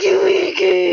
fucking weekend.